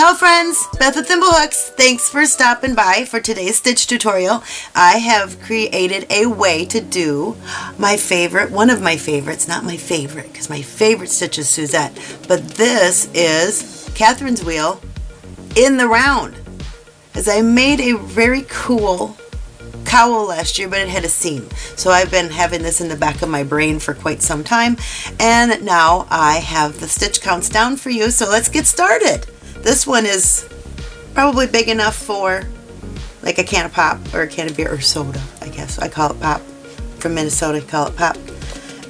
Ciao friends, Beth with Thimblehooks. Thanks for stopping by for today's stitch tutorial. I have created a way to do my favorite, one of my favorites, not my favorite, because my favorite stitch is Suzette, but this is Catherine's wheel in the round. As I made a very cool cowl last year, but it had a seam. So I've been having this in the back of my brain for quite some time. And now I have the stitch counts down for you. So let's get started. This one is probably big enough for like a can of pop or a can of beer or soda, I guess. I call it pop. From Minnesota, I call it pop.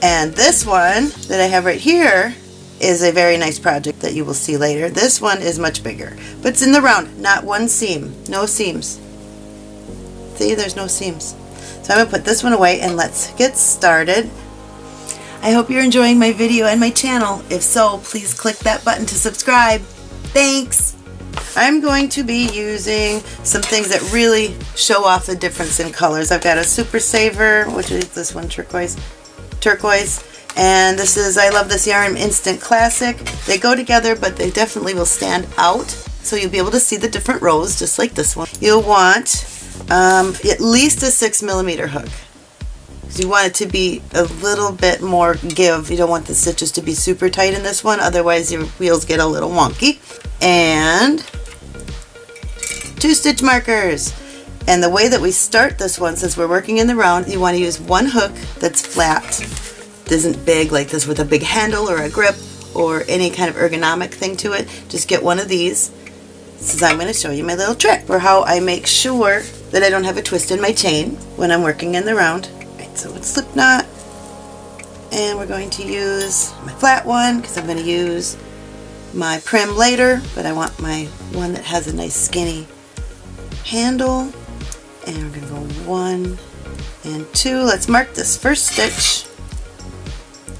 And this one that I have right here is a very nice project that you will see later. This one is much bigger, but it's in the round, not one seam, no seams. See, there's no seams. So I'm to put this one away and let's get started. I hope you're enjoying my video and my channel. If so, please click that button to subscribe. Thanks! I'm going to be using some things that really show off the difference in colors. I've got a Super Saver, which is this one, turquoise, turquoise, and this is I Love This Yarn Instant Classic. They go together, but they definitely will stand out. So you'll be able to see the different rows, just like this one. You'll want um, at least a six millimeter hook. You want it to be a little bit more give. You don't want the stitches to be super tight in this one, otherwise your wheels get a little wonky. And two stitch markers. And the way that we start this one, since we're working in the round, you want to use one hook that's flat. isn't big like this with a big handle or a grip or any kind of ergonomic thing to it. Just get one of these. Since I'm going to show you my little trick for how I make sure that I don't have a twist in my chain when I'm working in the round. So it's slip knot. And we're going to use my flat one because I'm going to use my Prym later, but I want my one that has a nice skinny handle. And we're going to go one and two. Let's mark this first stitch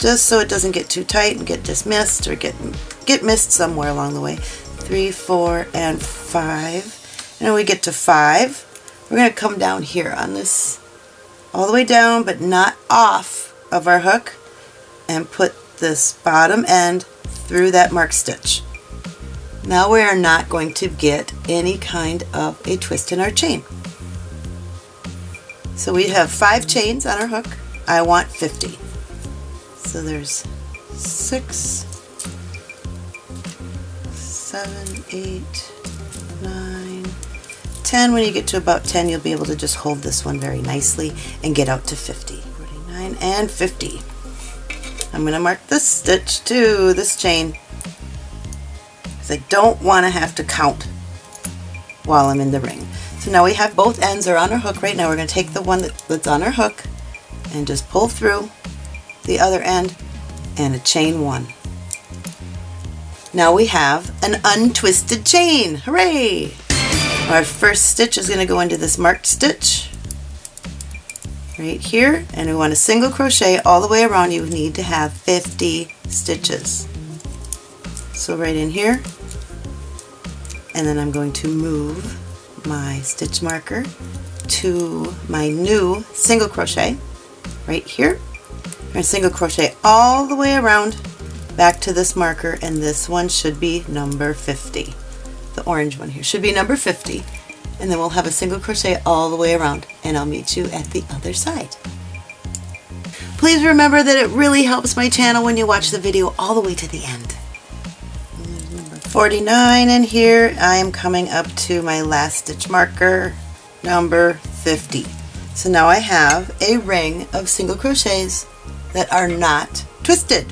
just so it doesn't get too tight and get dismissed or get get missed somewhere along the way. Three, four, and five. And when we get to five, we're going to come down here on this all the way down but not off of our hook and put this bottom end through that mark stitch. Now we are not going to get any kind of a twist in our chain. So we have five chains on our hook. I want 50. So there's six, seven, eight, 10. When you get to about 10, you'll be able to just hold this one very nicely and get out to 50. 49 and 50. I'm going to mark this stitch too, this chain, because I don't want to have to count while I'm in the ring. So now we have both ends are on our hook right now. We're going to take the one that, that's on our hook and just pull through the other end and a chain one. Now we have an untwisted chain. Hooray! Our first stitch is going to go into this marked stitch right here and we want a single crochet all the way around. You need to have 50 stitches. So right in here and then I'm going to move my stitch marker to my new single crochet right here. To single crochet all the way around back to this marker and this one should be number 50. The orange one here should be number 50 and then we'll have a single crochet all the way around and I'll meet you at the other side. Please remember that it really helps my channel when you watch the video all the way to the end. Number 49 and here I am coming up to my last stitch marker number 50. So now I have a ring of single crochets that are not twisted.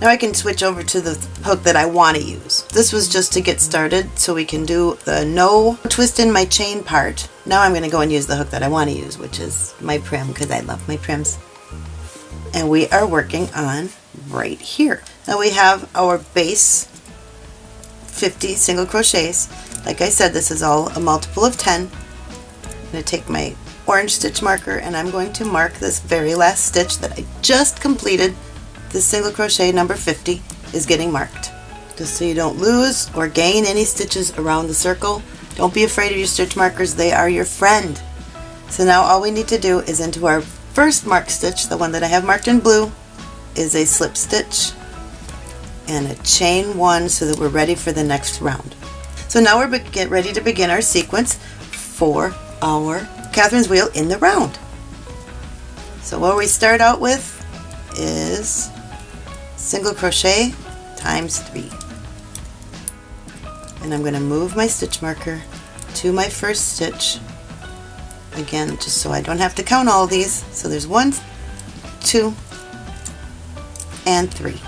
Now I can switch over to the hook that I want to use. This was just to get started so we can do the no twist in my chain part. Now I'm going to go and use the hook that I want to use, which is my Prym because I love my Pryms. And we are working on right here. Now we have our base 50 single crochets. Like I said, this is all a multiple of 10. I'm going to take my orange stitch marker and I'm going to mark this very last stitch that I just completed this single crochet number 50 is getting marked. Just so you don't lose or gain any stitches around the circle. Don't be afraid of your stitch markers, they are your friend. So now all we need to do is into our first marked stitch, the one that I have marked in blue, is a slip stitch and a chain one so that we're ready for the next round. So now we're get ready to begin our sequence for our Catherine's wheel in the round. So what we start out with is single crochet times three. And I'm going to move my stitch marker to my first stitch again just so I don't have to count all these. So there's one two and three.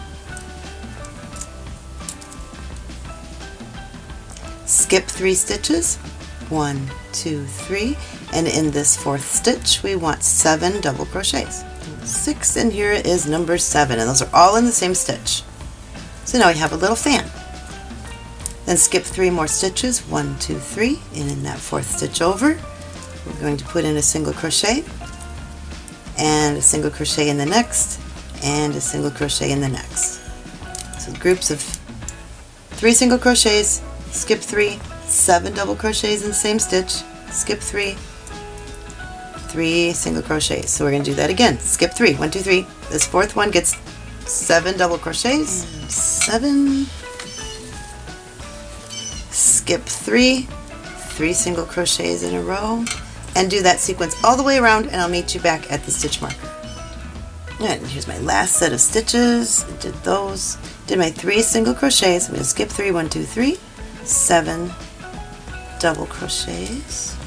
Skip three stitches. One two three. And in this fourth stitch we want seven double crochets six and here is number seven and those are all in the same stitch. So now we have a little fan. Then skip three more stitches. One two three and in that fourth stitch over. We're going to put in a single crochet and a single crochet in the next and a single crochet in the next. So groups of three single crochets skip three seven double crochets in the same stitch skip three three single crochets so we're going to do that again skip three one two three this fourth one gets seven double crochets seven skip three three single crochets in a row and do that sequence all the way around and I'll meet you back at the stitch marker. And here's my last set of stitches. I did those. Did my three single crochets. I'm going to skip three, one, two, three, seven double crochets.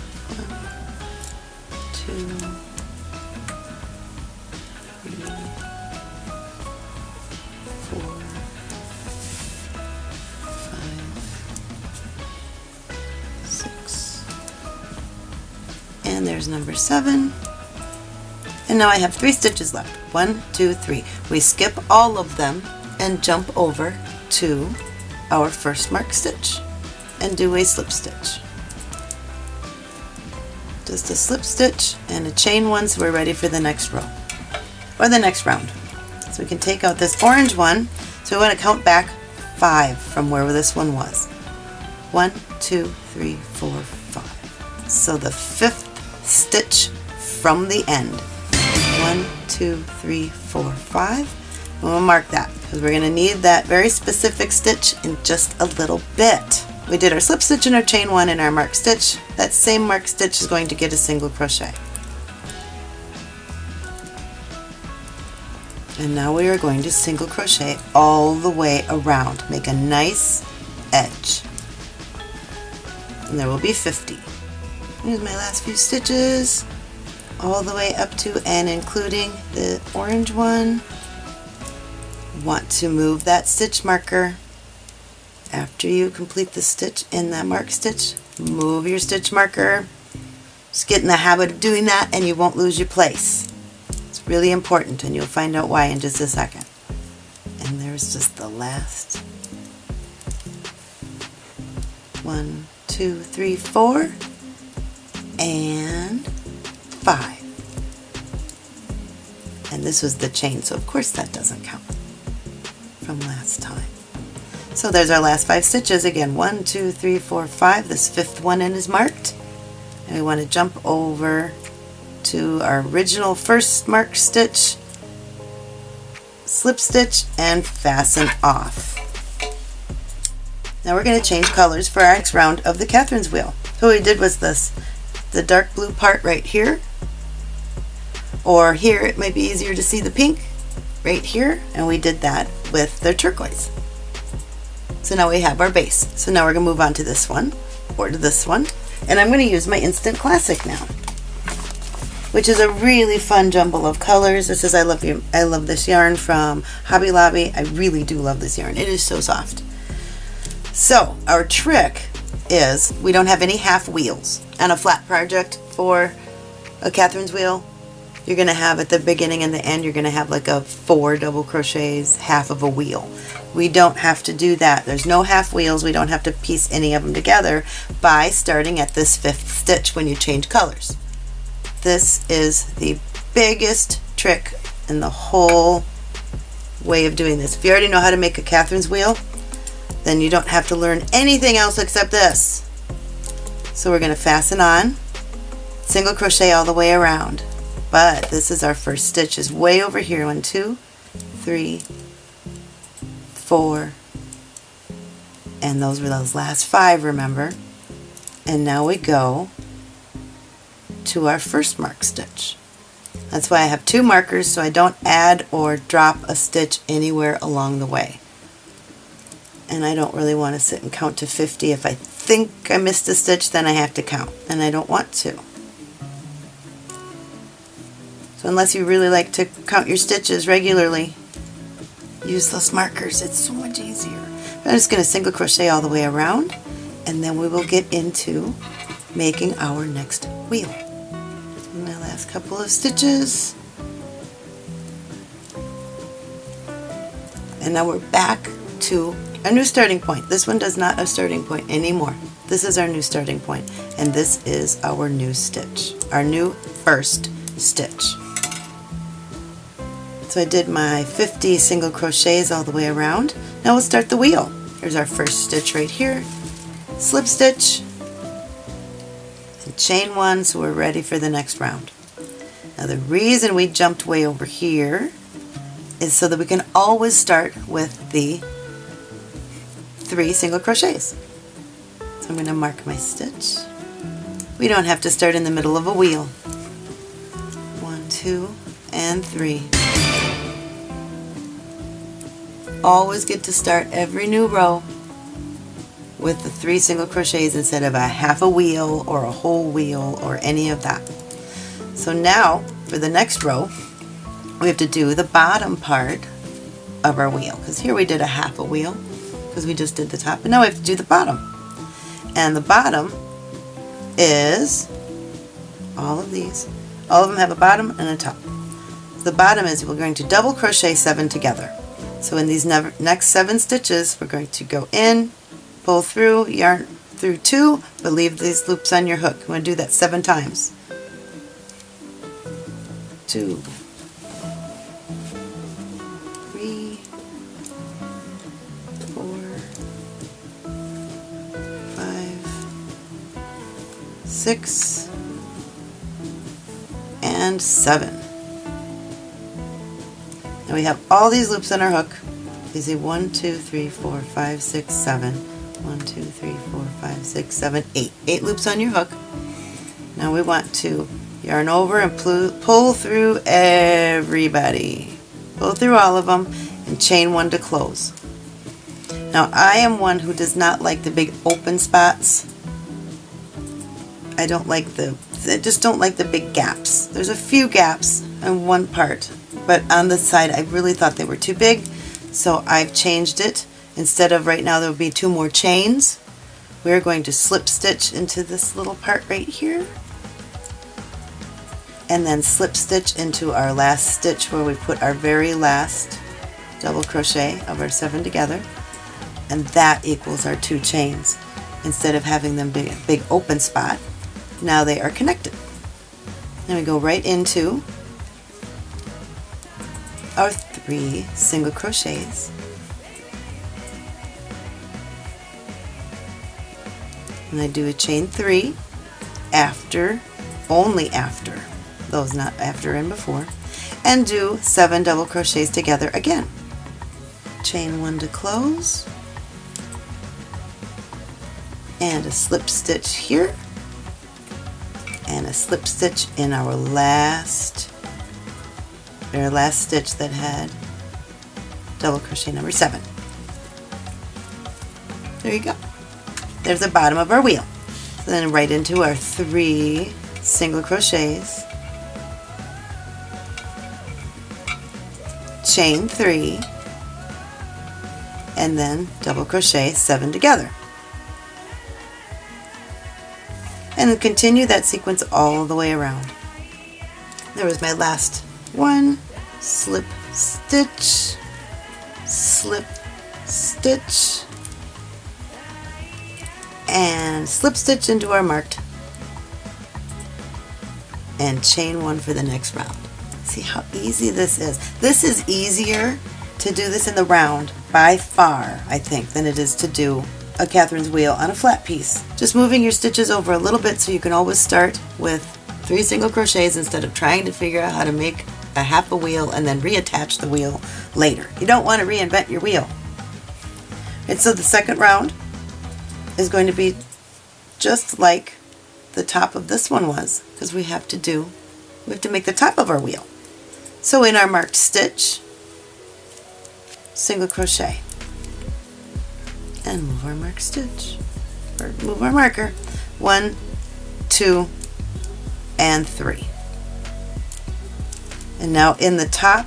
And there's number seven. And now I have three stitches left. One two three. We skip all of them and jump over to our first mark stitch and do a slip stitch just a slip stitch and a chain one so we're ready for the next row or the next round so we can take out this orange one so we want to count back five from where this one was one two three four five so the fifth stitch from the end. One, two, three, four, five. And we'll mark that because we're going to need that very specific stitch in just a little bit. We did our slip stitch and our chain one in our mark stitch. That same mark stitch is going to get a single crochet. And now we are going to single crochet all the way around. Make a nice edge. And there will be 50. Here's my last few stitches all the way up to and including the orange one. Want to move that stitch marker after you complete the stitch in that mark stitch. Move your stitch marker. Just get in the habit of doing that and you won't lose your place. It's really important and you'll find out why in just a second. And there's just the last one, two, three, four and five. And this was the chain, so of course that doesn't count from last time. So there's our last five stitches. Again, one, two, three, four, five. This fifth one in is marked. And we want to jump over to our original first mark stitch, slip stitch, and fasten off. Now we're going to change colors for our next round of the Catherine's wheel. So what we did was this the dark blue part right here or here it might be easier to see the pink right here and we did that with the turquoise so now we have our base. So now we're gonna move on to this one or to this one. And I'm going to use my instant classic now which is a really fun jumble of colors. This is I love you I love this yarn from Hobby Lobby. I really do love this yarn. It is so soft. So our trick is we don't have any half wheels. On a flat project for a Catherine's wheel you're going to have at the beginning and the end you're going to have like a four double crochets half of a wheel we don't have to do that there's no half wheels we don't have to piece any of them together by starting at this fifth stitch when you change colors this is the biggest trick in the whole way of doing this if you already know how to make a Catherine's wheel then you don't have to learn anything else except this. So we're going to fasten on, single crochet all the way around. But this is our first stitch is way over here. One, two, three, four, And those were those last five, remember? And now we go to our first mark stitch. That's why I have two markers so I don't add or drop a stitch anywhere along the way. And I don't really want to sit and count to 50. If I think I missed a stitch, then I have to count, and I don't want to. So unless you really like to count your stitches regularly, use those markers. It's so much easier. I'm just going to single crochet all the way around, and then we will get into making our next wheel my last couple of stitches. And now we're back to a new starting point. This one does not a starting point anymore. This is our new starting point and this is our new stitch, our new first stitch. So I did my 50 single crochets all the way around. Now we'll start the wheel. Here's our first stitch right here, slip stitch, chain one so we're ready for the next round. Now the reason we jumped way over here is so that we can always start with the three single crochets. So I'm going to mark my stitch. We don't have to start in the middle of a wheel. One, two, and three. Always get to start every new row with the three single crochets instead of a half a wheel or a whole wheel or any of that. So now for the next row we have to do the bottom part of our wheel because here we did a half a wheel because we just did the top and now we have to do the bottom. And the bottom is all of these all of them have a bottom and a top. The bottom is we're going to double crochet seven together so in these next seven stitches we're going to go in pull through, yarn through two, but leave these loops on your hook. I'm going to do that seven times. Two, three, four, five, six, and seven. Now we have all these loops on our hook. You see one, two, three, four, five, six, seven. One, two, three, four, five, six, seven, eight. Eight loops on your hook. Now we want to yarn over and pull through everybody. Pull through all of them and chain one to close. Now I am one who does not like the big open spots. I don't like the, I just don't like the big gaps. There's a few gaps in one part, but on the side I really thought they were too big, so I've changed it. Instead of right now there will be two more chains, we're going to slip stitch into this little part right here and then slip stitch into our last stitch where we put our very last double crochet of our seven together and that equals our two chains. Instead of having them be a big open spot now they are connected. Then we go right into our three single crochets. And I do a chain three after, only after, those not after and before, and do seven double crochets together again. Chain one to close, and a slip stitch here, and a slip stitch in our last, our last stitch that had double crochet number seven. There you go there's the bottom of our wheel. So then right into our three single crochets, chain three, and then double crochet seven together. And continue that sequence all the way around. There was my last one, slip stitch, slip stitch, and slip stitch into our marked and chain one for the next round. See how easy this is. This is easier to do this in the round by far, I think, than it is to do a Catherine's wheel on a flat piece. Just moving your stitches over a little bit so you can always start with three single crochets instead of trying to figure out how to make a half a wheel and then reattach the wheel later. You don't want to reinvent your wheel. And so the second round, is going to be just like the top of this one was because we have to do, we have to make the top of our wheel. So in our marked stitch, single crochet and move our marked stitch or move our marker one two and three and now in the top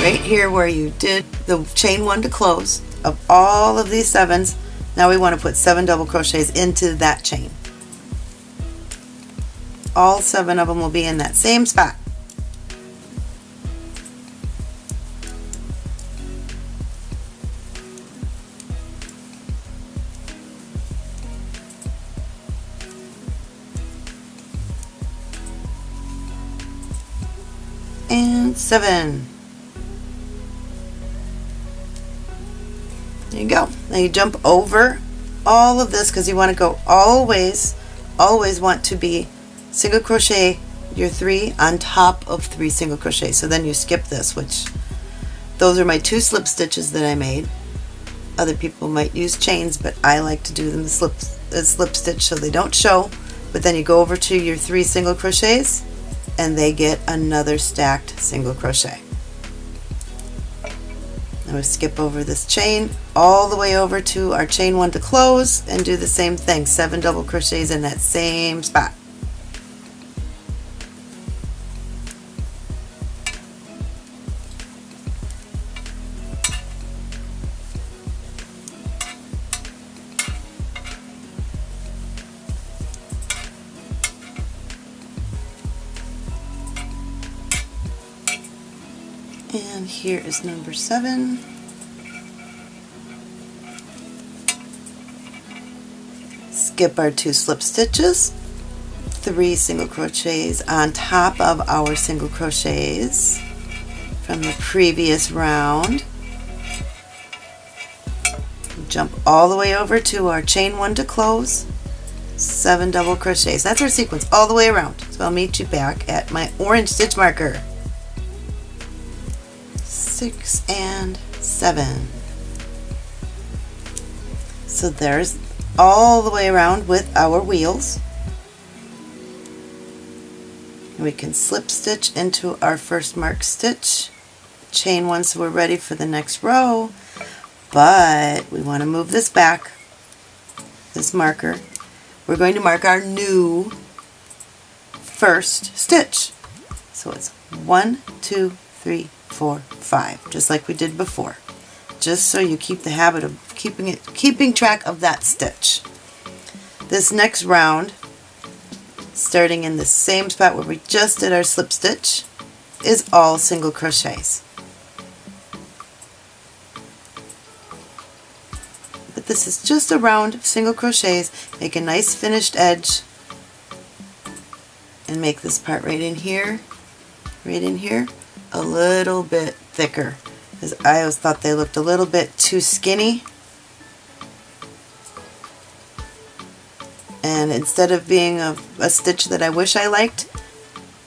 right here where you did the chain one to close of all of these sevens now we want to put seven double crochets into that chain. All seven of them will be in that same spot seven. There you go. Now you jump over all of this because you want to go always, always want to be single crochet your three on top of three single crochet. So then you skip this, which those are my two slip stitches that I made. Other people might use chains, but I like to do them the slip, the slip stitch so they don't show. But then you go over to your three single crochets and they get another stacked single crochet. Now we skip over this chain all the way over to our chain one to close and do the same thing, seven double crochets in that same spot. Number seven. Skip our two slip stitches, three single crochets on top of our single crochets from the previous round. Jump all the way over to our chain one to close, seven double crochets. That's our sequence all the way around. So I'll meet you back at my orange stitch marker six, and seven. So there's all the way around with our wheels. We can slip stitch into our first mark stitch, chain one so we're ready for the next row, but we want to move this back, this marker. We're going to mark our new first stitch. So it's one, two, three, four, five, just like we did before. Just so you keep the habit of keeping it, keeping track of that stitch. This next round, starting in the same spot where we just did our slip stitch, is all single crochets. But this is just a round of single crochets. Make a nice finished edge and make this part right in here, right in here, a little bit thicker because I always thought they looked a little bit too skinny. And instead of being a, a stitch that I wish I liked,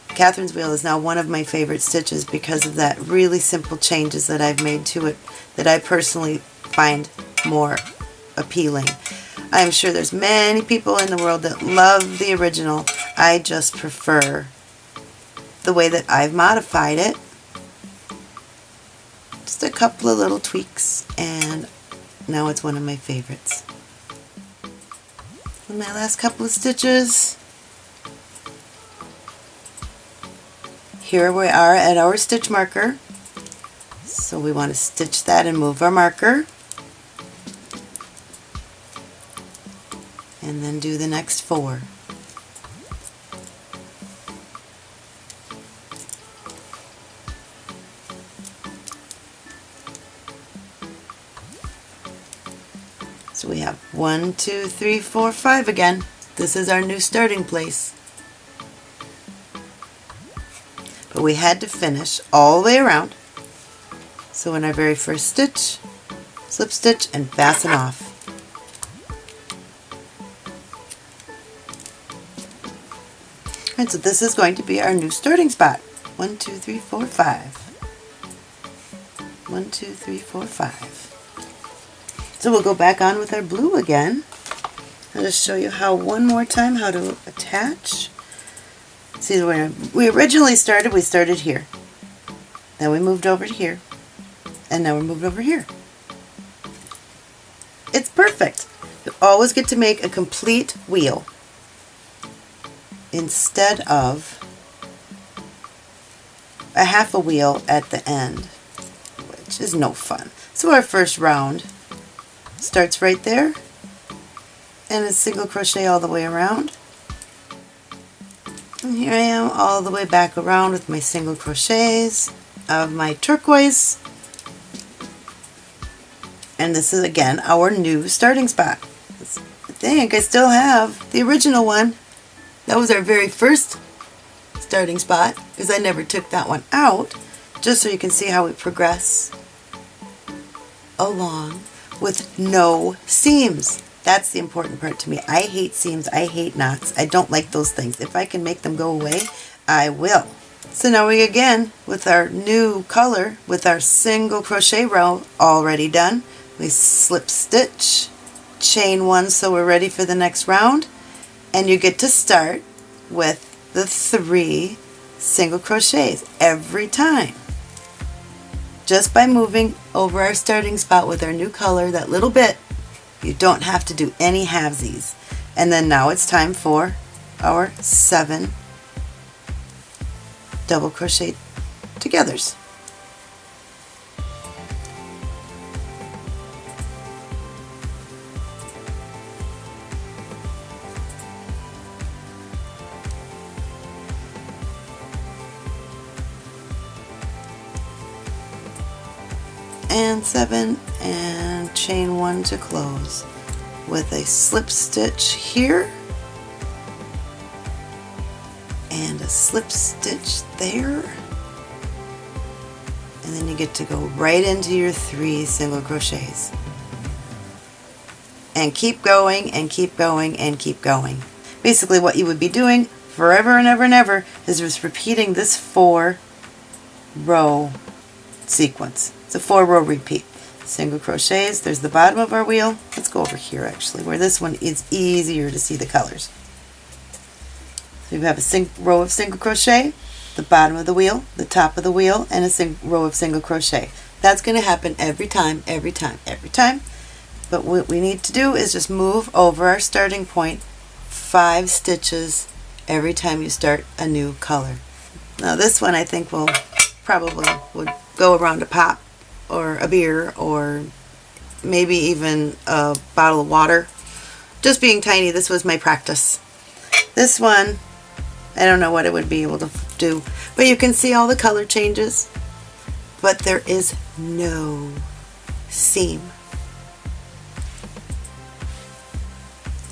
Catherine's Wheel is now one of my favorite stitches because of that really simple changes that I've made to it that I personally find more appealing. I'm sure there's many people in the world that love the original. I just prefer the way that I've modified it just a couple of little tweaks and now it's one of my favorites. And my last couple of stitches. Here we are at our stitch marker. So we want to stitch that and move our marker. And then do the next four. We have one, two, three, four, five again. This is our new starting place. But we had to finish all the way around. So in our very first stitch, slip stitch and fasten off. And so this is going to be our new starting spot. One, two, three, four, five. One, two, three, four, five. So we'll go back on with our blue again. I'll just show you how one more time how to attach. See where we originally started, we started here. Then we moved over to here. And now we're moved over here. It's perfect. You always get to make a complete wheel instead of a half a wheel at the end, which is no fun. So our first round starts right there and a single crochet all the way around. And here I am all the way back around with my single crochets of my turquoise. And this is again our new starting spot. I think I still have the original one. That was our very first starting spot because I never took that one out just so you can see how we progress along with no seams. That's the important part to me. I hate seams. I hate knots. I don't like those things. If I can make them go away, I will. So now we again, with our new color, with our single crochet row already done, we slip stitch, chain one so we're ready for the next round, and you get to start with the three single crochets every time. Just by moving over our starting spot with our new color, that little bit, you don't have to do any halvesies. And then now it's time for our seven double crochet togethers. And seven and chain one to close. With a slip stitch here and a slip stitch there. And then you get to go right into your three single crochets. And keep going and keep going and keep going. Basically what you would be doing forever and ever and ever is just repeating this four row sequence it's a four row repeat. Single crochets, there's the bottom of our wheel. Let's go over here actually, where this one is easier to see the colors. So you have a row of single crochet, the bottom of the wheel, the top of the wheel, and a row of single crochet. That's going to happen every time, every time, every time. But what we need to do is just move over our starting point five stitches every time you start a new color. Now this one I think will probably would go around a pop or a beer or maybe even a bottle of water. Just being tiny, this was my practice. This one, I don't know what it would be able to do, but you can see all the color changes, but there is no seam.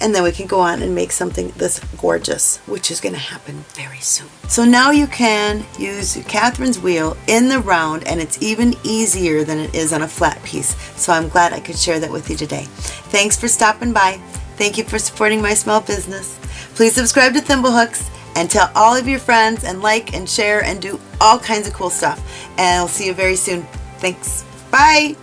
And then we can go on and make something this gorgeous, which is going to happen very soon. So now you can use Catherine's wheel in the round and it's even easier than it is on a flat piece. So I'm glad I could share that with you today. Thanks for stopping by. Thank you for supporting my small business. Please subscribe to Thimblehooks and tell all of your friends and like and share and do all kinds of cool stuff. And I'll see you very soon. Thanks. Bye.